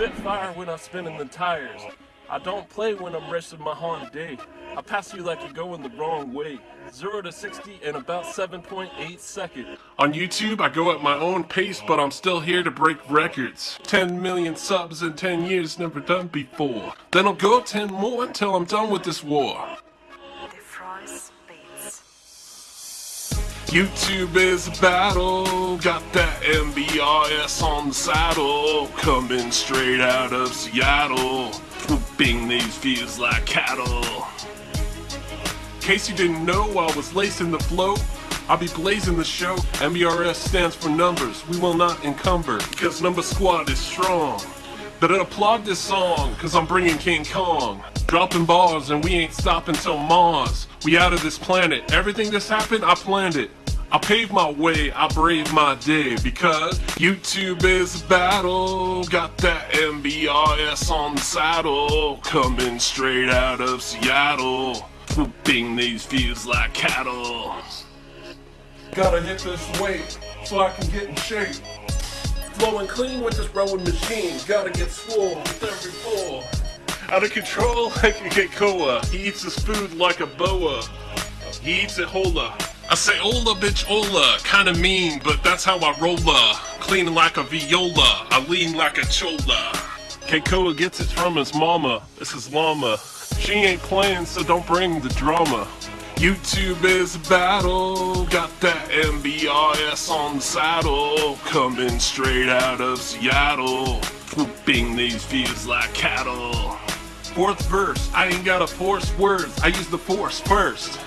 Spitfire when I'm spinning the tires. I don't play when I'm racing my Honda Day. I pass you like you're going the wrong way. 0 to 60 in about 7.8 seconds. On YouTube, I go at my own pace, but I'm still here to break records. 10 million subs in 10 years, never done before. Then I'll go 10 more until I'm done with this war. Defrost Beats. YouTube is a battle, got that MBRS on the saddle, coming straight out of Seattle, whooping these views like cattle. In case you didn't know, I was lacing the flow. I'll be blazing the show. MBRS stands for numbers. We will not encumber because number squad is strong. But applaud this song cause I'm bringing King Kong. Dropping bars and we ain't stopping till Mars. We out of this planet. Everything that's happened, I planned it. I paved my way, I brave my day because YouTube is a battle. Got that MBRS on the saddle, coming straight out of Seattle, whooping these views like cattle. Gotta hit this weight so I can get in shape. Flowing clean with this rowing machine, gotta get swole with every pull. Out of control like a Keikoa, he eats his food like a boa. He eats it hola. I say ola bitch ola, kinda mean, but that's how I rolla. Clean like a viola, I lean like a chola. Keikoa gets it from his mama, this is llama. She ain't playing, so don't bring the drama. YouTube is battle, got that MBRS on the saddle, coming straight out of Seattle, whooping these views like cattle. Fourth verse, I ain't gotta force words, I use the force first.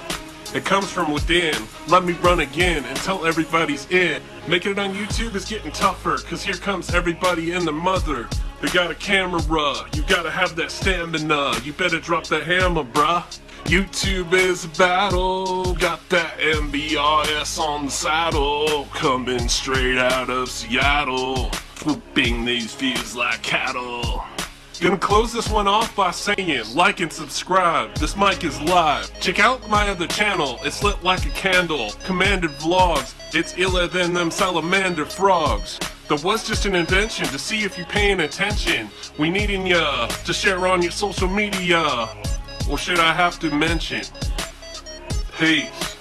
It comes from within. Let me run again until everybody's in. Making it on YouTube is getting tougher, cause here comes everybody and the mother. They got a camera, you gotta have that stamina. You better drop that hammer, bruh. YouTube is a battle, got that MBRS on the saddle, coming straight out of Seattle, whooping these views like cattle. Gonna close this one off by saying, like and subscribe, this mic is live. Check out my other channel, it's lit like a candle. Commanded vlogs, it's iller than them salamander frogs. There was just an invention to see if you're paying attention. We needing ya to share on your social media. Or should I have to mention? Peace.